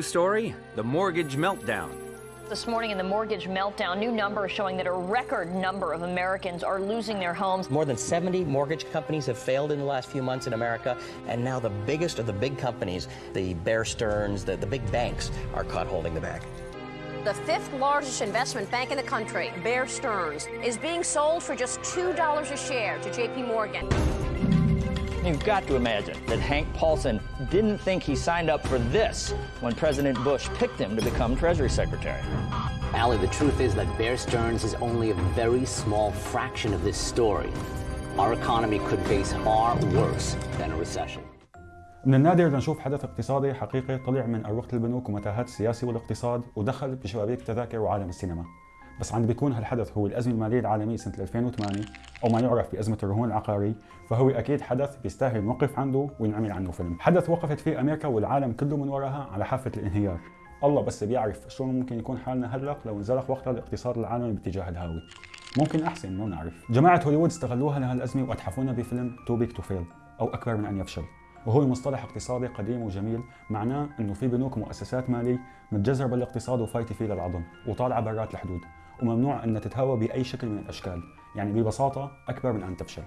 new story the mortgage meltdown. This morning in the mortgage meltdown, new numbers showing that a record number of Americans are losing their homes. More than 70 mortgage companies have failed in the last few months in America, and now the biggest of the big companies, the Bear Stearns, the, the big banks, are caught holding the bag. The fifth largest investment bank in the country, Bear Stearns, is being sold for just $2 a share to JP Morgan. You've got to imagine that Hank Paulson didn't think he signed up for this when President Bush picked him to become Treasury Secretary. Allie, the truth is that Bear Stearns is only a very small fraction of this story. Our economy could face far worse than a recession. من النادر لنشوف حدث اقتصادي حقيقي طلع من أروقة البنوك ومتاهات السياسة والاقتصاد ودخل بشبابيك تذاكر وعالم السينما بس عند بيكون هالحدث هو الأزمة المالية العالمية سنة 2008 أو ما يعرف بأزمة الرهون العقاري فهو أكيد حدث بيستاهل نوقف عنده وينعمل عنه فيلم. حدث وقفت فيه أمريكا والعالم كله من وراها على حافة الانهيار. الله بس بيعرف شلون ممكن يكون حالنا هلق لو انزلق وقتها الاقتصاد العالمي باتجاه الهاوي. ممكن أحسن مو نعرف. جماعة هوليوود استغلوها لهالأزمة وأتحفونا بفيلم Too Big to Fail أو أكبر من أن يفشل. وهو مصطلح اقتصادي قديم وجميل معناه إنه في بنوك ومؤسسات مالية متجذرة بالاقتصاد وفايتة فيه للعظم وطالعة برات الحدود. وممنوع ان تتهاوى بأي شكل من الأشكال يعني ببساطة أكبر من أن تفشل.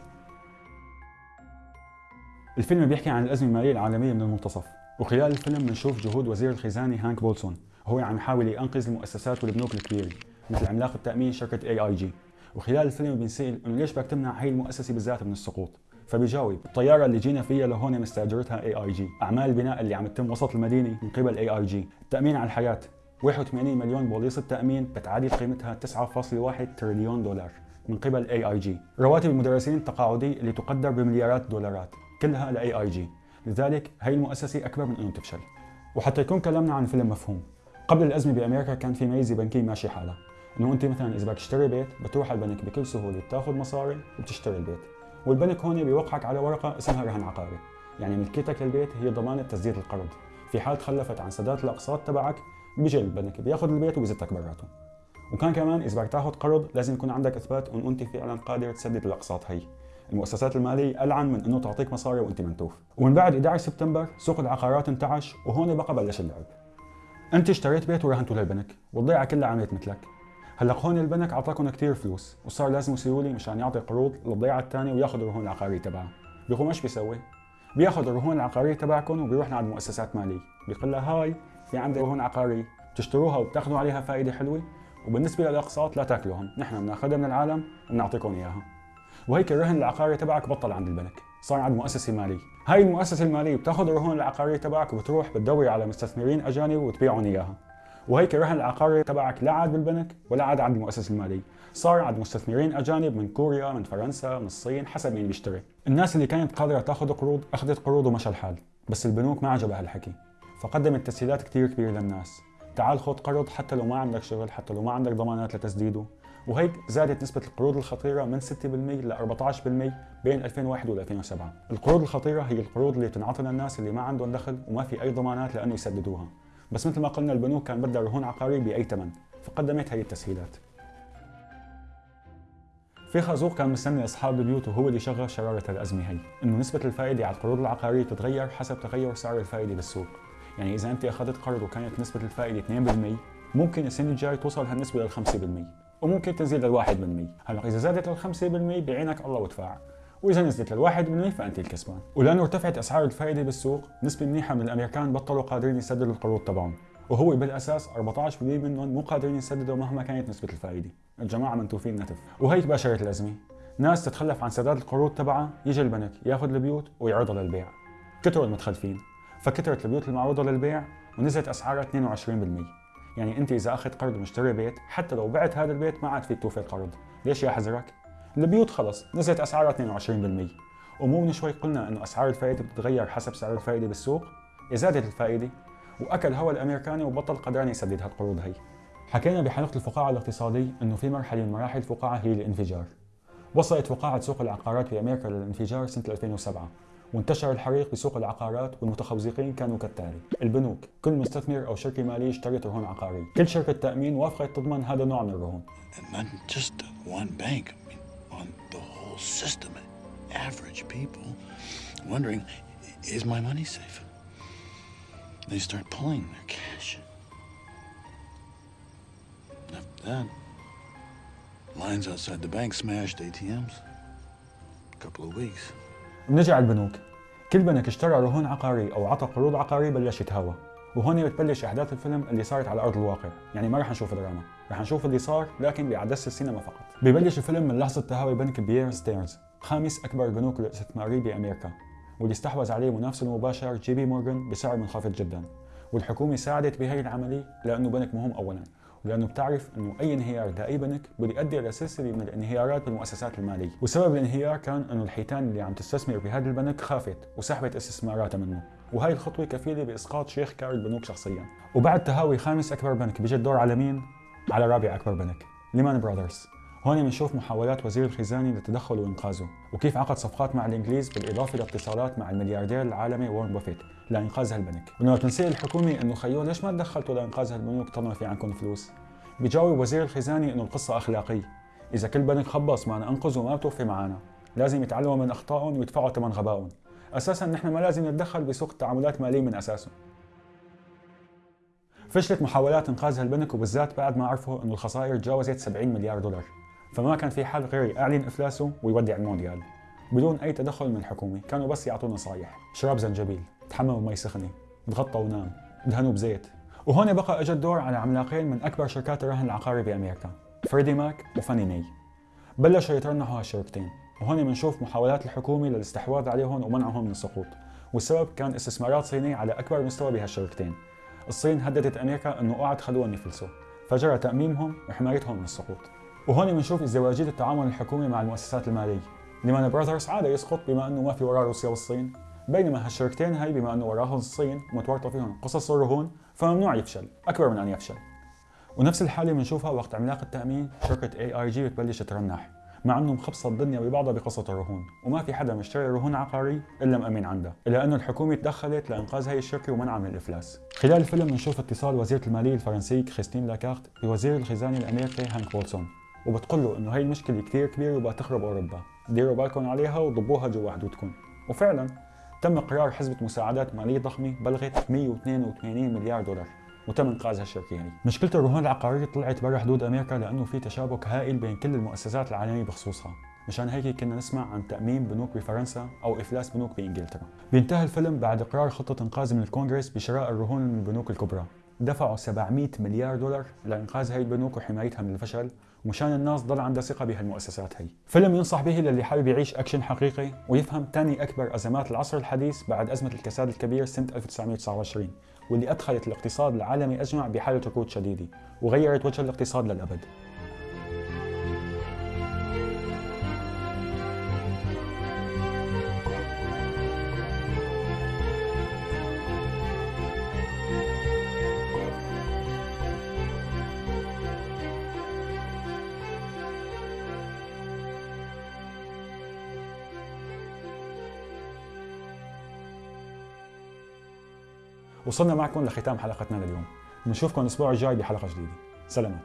الفيلم بيحكي عن الأزمة المالية العالمية من المنتصف وخلال الفيلم بنشوف جهود وزير الخزانة هانك بولسون هو عم يحاول ينقذ المؤسسات والبنوك الكبيره مثل عملاق التأمين شركة AIG وخلال الفيلم بنسال إنه ليش بدك تمنع هي المؤسسة بالذات من السقوط؟ فبيجاوب الطيارة اللي جينا فيها لهون مستأجرتها AIG أعمال البناء اللي عم تتم وسط المدينة من قبل AIG التأمين على الحياة 81 مليون بوليصة تأمين بتعادل قيمتها 9.1 تريليون دولار من قبل AIG رواتب المدرسين التقاعدي اللي تقدر بمليارات الدولارات كلها ل AIG لذلك هي المؤسسة أكبر من انه تفشل وحتى يكون كلامنا عن فيلم مفهوم قبل الأزمة بأمريكا كان في ميزة بنكية ماشي حالها إنه أنت مثلا إذا بدك تشتري بيت بتروح على البنك بكل سهولة بتاخذ مصاري وبتشتري البيت. والبنك هون بيوقعك على ورقة اسمها رهن عقاري. يعني ملكيتك للبيت هي ضمانة تسديد القرض. في حال تخلفت عن سداد الأقساط تبعك بيجي البنك بياخذ البيت وبيزتك براته. وكان كمان إذا بدك تاخذ قرض لازم يكون عندك إثبات انه أنت فعلا قادر تسدد الأقساط هي. المؤسسات المالية ألعن من أنه تعطيك مصاري وأنت منتوف. ومن بعد 11 سبتمبر سوق العقارات انتعش وهون بقى بلش اللعب. أنت اشتريت بيت ورهنته للبنك. والضيعة كلها عملت مثلك. هلأ هون البنك اعطاكم كثير فلوس وصار لازم يصيروا لي مشان يعطي قروض للضيعة الثانية وياخذ الرهون العقاريه تبعها بيقوم إيش بيسوي؟ بياخذ الرهون العقاريه تبعكم وبيروح لعند مؤسسات مالية. بيقول لها هاي في عندي رهون عقاريه بتشتروها وبتاخذوا عليها فائدة حلوة. وبالنسبة للأقساط لا تاكلوهم نحن بناخذها من العالم وبنعطيكم إياها. وهيك الرهن العقاري تبعك بطل عند البنك. صار عند مؤسسة مالية. هاي المؤسسة المالية بتأخذ الرهون العقاريه تبعك وبتروح بتدوري على مستثمرين أجانب وتبيعهم إياها. وهيك الرهن العقاري تبعك لا عاد بالبنك ولا عاد عند المؤسسة المالية. صار عند مستثمرين أجانب من كوريا من فرنسا من الصين حسب مين بيشتري. الناس اللي كانت قادرة تأخذ قروض أخذت قروض ومشى الحال. بس البنوك ما عجبها الحكي فقدمت تسهيلات كثير كبيره للناس. تعال خذ قرض حتى لو ما عندك شغل حتى لو ما عندك ضمانات لتسديده. وهيك زادت نسبة القروض الخطيرة من 6% ل 14% بين 2001 و 2007 القروض الخطيرة هي القروض اللي تنعطى للناس اللي ما عندهم دخل وما في أي ضمانات لأنه يسددوها. بس مثل ما قلنا البنوك كان بدها رهون عقاري بأي ثمن فقدمت هي التسهيلات. في خازوق كان مستني أصحاب البيوت وهو اللي شغل شرارة الأزمة هي إنه نسبة الفائدة على القروض العقارية تتغير حسب تغير سعر الفائدة بالسوق. يعني إذا أنت أخذت قرض وكانت نسبة الفائدة 2% ممكن السنة الجاي توصل هالنسبة لل 5% وممكن تنزل لل 1% هلا إذا زادت لل 5% بعينك الله وادفع وإذا نزلت لل 1% فأنت الكسبان. ولأنه ارتفعت أسعار الفائدة بالسوق نسبة منيحة من الأمريكان بطلوا قادرين يسددوا القروض تبعهم. وهو بالأساس 14% منهم مو قادرين يسددوا مهما كانت نسبة الفائدة. الجماعة منتوفين نتف. وهيك باشرت الأزمة. ناس تتخلف عن سداد القروض تبعها يجي البنك ياخذ البيوت ويعرضها للبيع. كثروا المتخلفين. فكثرت البيوت المعروضة للبيع ونزلت أسعارها 22% يعني أنت إذا أخذت قرض ومشتري بيت حتى لو بعت هذا البيت ما عاد فيك توفي القرض ليش يا حزرك البيوت خلص نزلت أسعارها 22% ومو من شوي قلنا إنه أسعار الفائدة بتتغير حسب سعر الفائدة بالسوق. زادت الفائدة وأكل هوا الأمريكاني وبطل قدران يسدد هالقروض هي. حكينا بحلقه الفقاعة الاقتصادي إنه في مرحلة من مراحل الفقاعه هي الانفجار. وصلت فقاعة سوق العقارات في أمريكا للانفجار سنة 2007 وانتشر الحريق بسوق العقارات والمتخوزقين كانوا كالتالي البنوك كل مستثمر أو شركه ماليه اشترت رهون عقاريه كل شركه تامين وافقت تضمن هذا النوع من الرهون is my money safe they start pulling their cash. After that, lines outside the bank smashed ATMs. A couple of weeks. بنجي على البنوك. كل بنك اشترى رهون عقارية أو عطى قروض عقارية بلش يتهاوى وهون بتبلش أحداث الفيلم اللي صارت على أرض الواقع. يعني ما رح نشوف دراما رح نشوف اللي صار لكن بعدسة السينما فقط. ببلش الفيلم من لحظة تهاوي بنك بيير ستيرنز خامس أكبر البنوك الاستثمارية بأمريكا. واللي استحوذ عليه منافسه المباشر JP Morgan بسعر منخفض جدا. والحكومة ساعدت بهي العملية لأنه بنك مهم أولا. ولأنه بتعرف إنه أي انهيار لاي بنك بده يؤدي إلى سلسله من الانهيارات بالمؤسسات المالية، وسبب الانهيار كان إنه الحيتان اللي عم تستثمر بهذا البنك خافت وسحبت استثماراتها منه، وهي الخطوة كفيلة بإسقاط شيخ كار البنوك شخصيا. وبعد تهاوي خامس أكبر بنك بيجي الدور على مين؟ على رابع أكبر بنك، ليمان براذرز. هون بنشوف محاولات وزير الخزانة للتدخل وإنقاذه، وكيف عقد صفقات مع الإنجليز بالإضافة لاتصالات مع الملياردير العالمي وارن بافيت لإنقاذ هالبنك، ولما تنسي الحكومة إنه خيو ليش ما تدخلتوا لإنقاذ هالبنوك طالما في عندكم فلوس؟ بيجاوب وزير الخزانة إنه القصة أخلاقية، إذا كل بنك خبص ما أنقذ وما بتوفي معنا، لازم يتعلموا من أخطائهم ويدفعوا ثمن غبائهم. أساسا نحن ما لازم نتدخل بسوق التعاملات الماليه من أساسه. فشلت محاولات إنقاذ هالبنك وبالذات بعد ما عرفوا إنه الخسائر تجاوزت 70 مليار دولار. فما كان في حل غير يعلن إفلاسه ويودع المونديال. بدون أي تدخل من الحكومة كانوا بس يعطوا نصايح. شراب زنجبيل تحمموا بمي سخنة تغطى ونام دهنوا بزيت. وهون بقى اجى الدور على عملاقين من أكبر شركات الرهن العقاري بأمريكا فريدي ماك وفاني ماي. بلشوا يترنحوا هالشركتين وهون بنشوف محاولات الحكومة للاستحواذ عليهم ومنعهم من السقوط. والسبب كان استثمارات صينية على أكبر مستوى بهالشركتين الصين هددت أمريكا إنه اوعى تخلوهم يفلسوا فجرى تأميمهم وحمايتهم من السقوط. وهون بنشوف ازدواجيه التعامل الحكومي مع المؤسسات المالية. ليمان براذرز عادي يسقط بما إنه ما في وراه روسيا والصين بينما هالشركتين هاي بما إنه وراهم الصين متورطه فيهم قصص الرهون فممنوع يفشل أكبر من أن يفشل. ونفس الحالة بنشوفها وقت عملاق التأمين شركة AIG بتبلش ترنح مع إنه مخبصة الدنيا ببعضها بقصة الرهون وما في حدا مشتري رهون عقاري إلا مأمن عندها إلا إنه الحكومة تدخلت لإنقاذ هي الشركة ومنعها من الإفلاس. خلال الفيلم بنشوف اتصال وزيره المالية الفرنسيه كريستين لاغارد بوزير الخزانة الأمريكي هانك بولسون وبتقول له إنه هي المشكلة كثير كبيرة وبقى تخرب أوروبا. ديروا بالكم عليها وضبوها جوا حدودكم. وفعلا تم قرار حزمه مساعدات مالية ضخمة بلغت 182 مليار دولار وتم انقاذ هالشركه هي مشكلة الرهون العقارية طلعت برا حدود أمريكا لأنه في تشابك هائل بين كل المؤسسات العالمية بخصوصها. مشان هيك كنا نسمع عن تأميم بنوك بفرنسا أو إفلاس بنوك بإنجلترا. بينتهي الفيلم بعد إقرار خطة إنقاذ من الكونغرس بشراء الرهون من البنوك الكبرى. دفعوا 700 مليار دولار لإنقاذ هاي البنوك وحمايتها من الفشل. ومشان الناس ضل عندها ثقة بهالمؤسسات هي. فيلم ينصح به للي حابب يعيش أكشن حقيقي ويفهم ثاني أكبر أزمات العصر الحديث بعد أزمة الكساد الكبير سنة 1929 واللي أدخلت الاقتصاد العالمي أجمع بحالة ركود شديدة وغيرت وجه الاقتصاد للأبد. وصلنا معكم لختام حلقتنا لليوم. بنشوفكم الأسبوع الجاي بحلقة جديدة. سلامات.